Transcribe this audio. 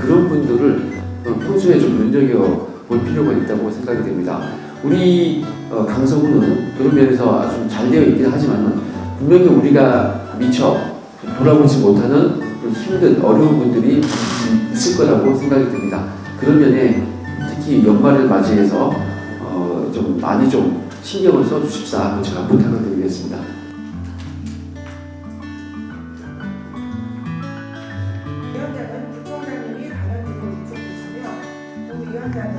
그런 분들을 어, 평소에 좀 눈여겨 볼 필요가 있다고 생각이 됩니다. 우리 어, 강서구는 그런 면에서 아주 잘 되어 있긴 하지만 분명히 우리가 미처 돌아보지 못하는 그 힘든 어려운 분들이 있을 거라고 생각이 듭니다. 그런 면에 연말을 맞이해서 어, 좀 많이 좀 신경을 써주십사 제가 부탁을 드리겠습니다. 위원장은 부총장님이 발언 등을 직접 보시며 또 위원장은